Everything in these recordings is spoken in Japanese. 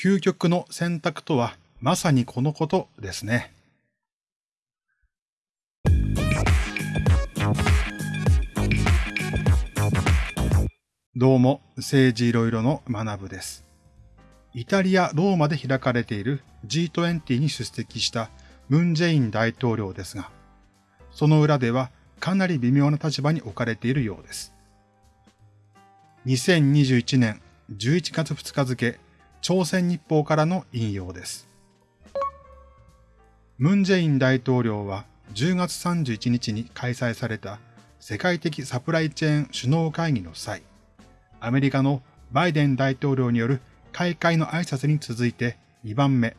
究極の選択とはまさにこのことですね。どうも、政治いろいろの学部です。イタリア・ローマで開かれている G20 に出席したムン・ジェイン大統領ですが、その裏ではかなり微妙な立場に置かれているようです。2021年11月2日付、朝鮮日報からの引用です。ムン・ジェイン大統領は10月31日に開催された世界的サプライチェーン首脳会議の際、アメリカのバイデン大統領による開会の挨拶に続いて2番目、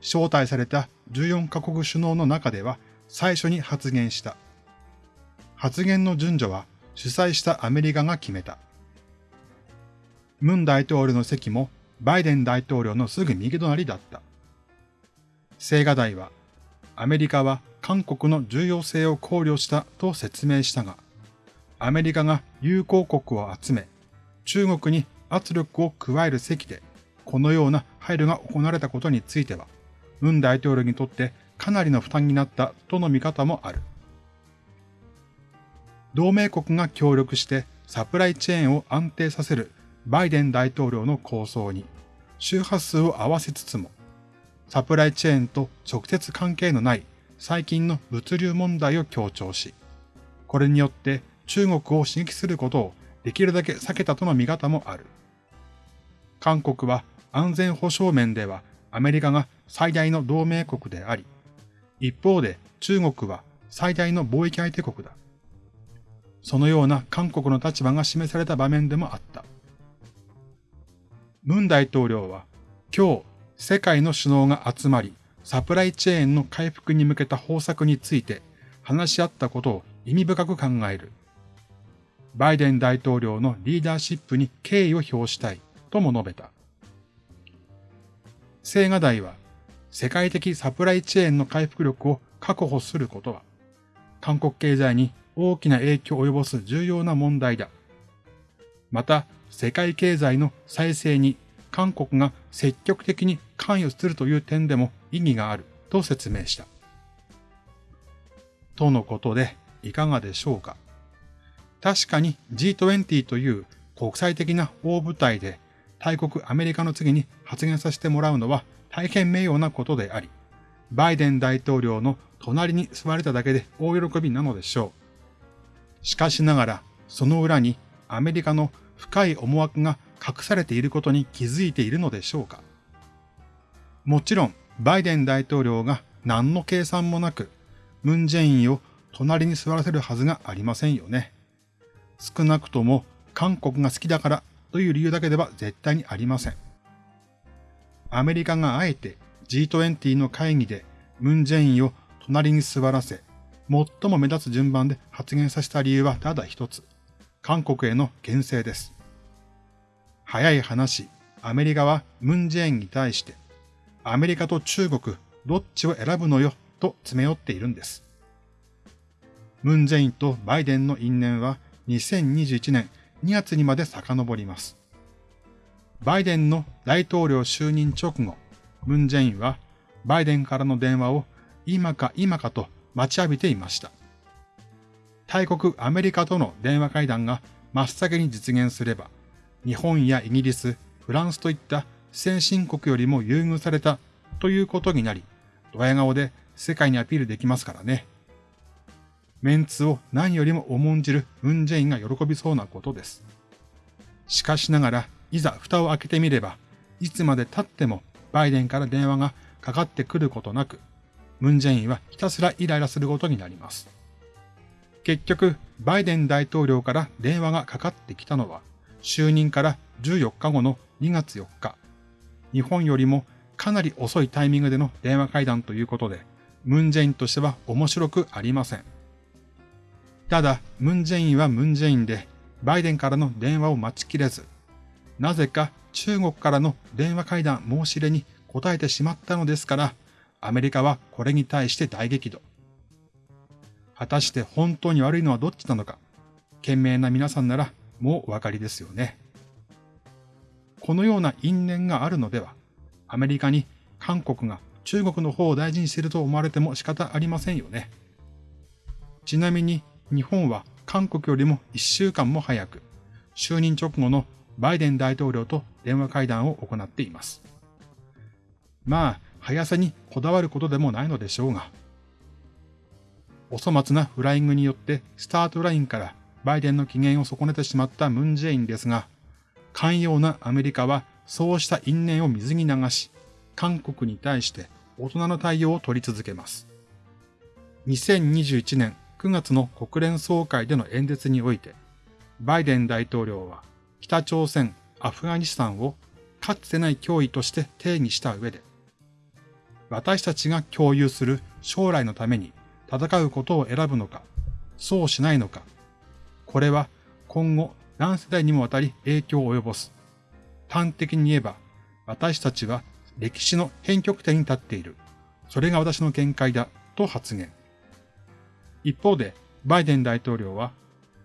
招待された14カ国首脳の中では最初に発言した。発言の順序は主催したアメリカが決めた。ムン大統領の席もバイデン大統領のすぐ右隣だった。青瓦台は、アメリカは韓国の重要性を考慮したと説明したが、アメリカが友好国を集め、中国に圧力を加える席で、このような配慮が行われたことについては、ムン大統領にとってかなりの負担になったとの見方もある。同盟国が協力してサプライチェーンを安定させるバイデン大統領の構想に周波数を合わせつつも、サプライチェーンと直接関係のない最近の物流問題を強調し、これによって中国を刺激することをできるだけ避けたとの見方もある。韓国は安全保障面ではアメリカが最大の同盟国であり、一方で中国は最大の貿易相手国だ。そのような韓国の立場が示された場面でもあった。ムン大統領は今日世界の首脳が集まりサプライチェーンの回復に向けた方策について話し合ったことを意味深く考える。バイデン大統領のリーダーシップに敬意を表したいとも述べた。青瓦台は世界的サプライチェーンの回復力を確保することは韓国経済に大きな影響を及ぼす重要な問題だ。また、世界経済の再生に韓国が積極的に関与するという点でも意義があると説明した。とのことでいかがでしょうか。確かに G20 という国際的な大舞台で大国アメリカの次に発言させてもらうのは大変名誉なことであり、バイデン大統領の隣に座れただけで大喜びなのでしょう。しかしながら、その裏にアメリカの深い思惑が隠されていることに気づいているのでしょうかもちろん、バイデン大統領が何の計算もなく、ムンジェインを隣に座らせるはずがありませんよね。少なくとも韓国が好きだからという理由だけでは絶対にありません。アメリカがあえて G20 の会議でムンジェインを隣に座らせ、最も目立つ順番で発言させた理由はただ一つ。韓国への牽制です。早い話、アメリカはムンジェインに対して、アメリカと中国、どっちを選ぶのよ、と詰め寄っているんです。ムンジェインとバイデンの因縁は2021年2月にまで遡ります。バイデンの大統領就任直後、ムンジェインはバイデンからの電話を今か今かと待ちわびていました。大国アメリカとの電話会談が真っ先に実現すれば、日本やイギリス、フランスといった先進国よりも優遇されたということになり、ドヤ顔で世界にアピールできますからね。メンツを何よりも重んじるムンジェインが喜びそうなことです。しかしながら、いざ蓋を開けてみれば、いつまで経ってもバイデンから電話がかかってくることなく、ムンジェインはひたすらイライラすることになります。結局、バイデン大統領から電話がかかってきたのは、就任から14日後の2月4日。日本よりもかなり遅いタイミングでの電話会談ということで、ムンジェインとしては面白くありません。ただ、ムンジェインはムンジェインで、バイデンからの電話を待ちきれず、なぜか中国からの電話会談申し入れに答えてしまったのですから、アメリカはこれに対して大激怒。果たして本当に悪いのはどっちなのか、賢明な皆さんならもお分かりですよね。このような因縁があるのでは、アメリカに韓国が中国の方を大事にしていると思われても仕方ありませんよね。ちなみに日本は韓国よりも1週間も早く、就任直後のバイデン大統領と電話会談を行っています。まあ、速さにこだわることでもないのでしょうが、お粗末なフライングによってスタートラインからバイデンの機嫌を損ねてしまったムン・ジェインですが、寛容なアメリカはそうした因縁を水に流し、韓国に対して大人の対応を取り続けます。2021年9月の国連総会での演説において、バイデン大統領は北朝鮮、アフガニスタンをかつてない脅威として定義した上で、私たちが共有する将来のために戦うことを選ぶのか、そうしないのか、これは今後何世代にもわたり影響を及ぼす。端的に言えば、私たちは歴史の変極点に立っている。それが私の見解だ、と発言。一方で、バイデン大統領は、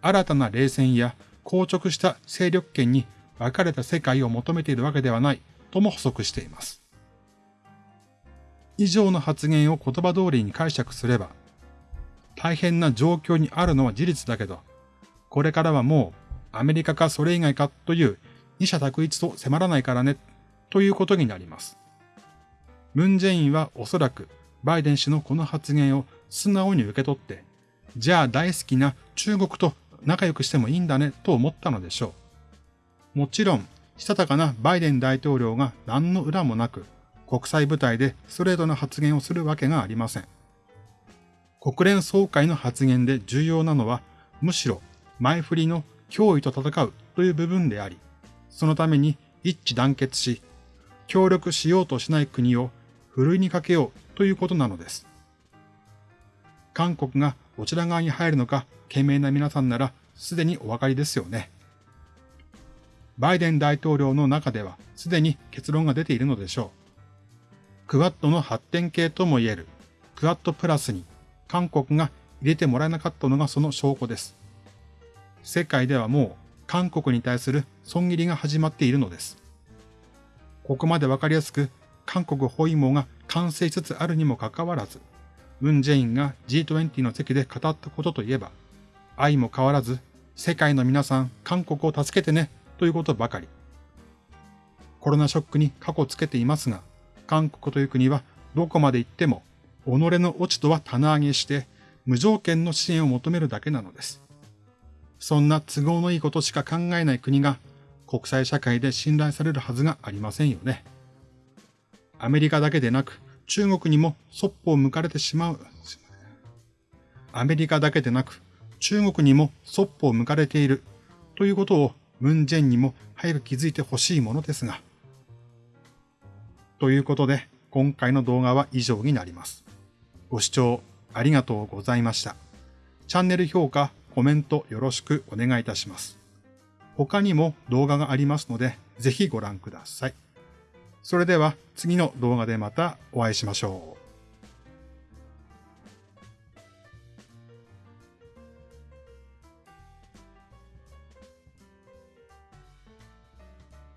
新たな冷戦や硬直した勢力圏に分かれた世界を求めているわけではないとも補足しています。以上の発言を言葉通りに解釈すれば、大変な状況にあるのは事実だけど、これからはもうアメリカかそれ以外かという二者択一と迫らないからね、ということになります。ムン・ジェインはおそらくバイデン氏のこの発言を素直に受け取って、じゃあ大好きな中国と仲良くしてもいいんだねと思ったのでしょう。もちろん、したたかなバイデン大統領が何の裏もなく、国際舞台でストレートな発言をするわけがありません。国連総会の発言で重要なのは、むしろ前振りの脅威と戦うという部分であり、そのために一致団結し、協力しようとしない国をふるいにかけようということなのです。韓国がどちら側に入るのか、懸命な皆さんならすでにお分かりですよね。バイデン大統領の中ではすでに結論が出ているのでしょう。クワッドの発展系とも言えるクワッドプラスに韓国が入れてもらえなかったのがその証拠です。世界ではもう韓国に対する損切りが始まっているのです。ここまでわかりやすく韓国包囲網が完成しつつあるにもかかわらず、ムン・ジェインが G20 の席で語ったことといえば、愛も変わらず、世界の皆さん、韓国を助けてね、ということばかり。コロナショックに過去つけていますが、韓国という国はどこまで行っても、己の落ちとは棚上げして、無条件の支援を求めるだけなのです。そんな都合のいいことしか考えない国が国際社会で信頼されるはずがありませんよね。アメリカだけでなく中国にもそっぽを向かれてしまう。アメリカだけでなく中国にもそっぽを向かれているということをムン・ジェンにも早く気づいてほしいものですが。ということで今回の動画は以上になります。ご視聴ありがとうございました。チャンネル評価、コメントよろしくお願いいたします。他にも動画がありますので、ぜひご覧ください。それでは次の動画でまたお会いしましょう。